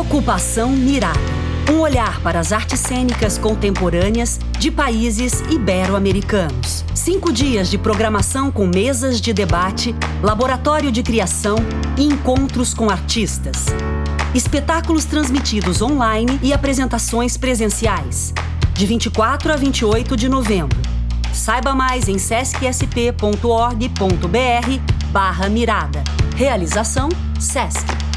Ocupação Mirada. Um olhar para as artes cênicas contemporâneas de países ibero-americanos. Cinco dias de programação com mesas de debate, laboratório de criação e encontros com artistas. Espetáculos transmitidos online e apresentações presenciais. De 24 a 28 de novembro. Saiba mais em sescsp.org.br barra mirada. Realização SESC.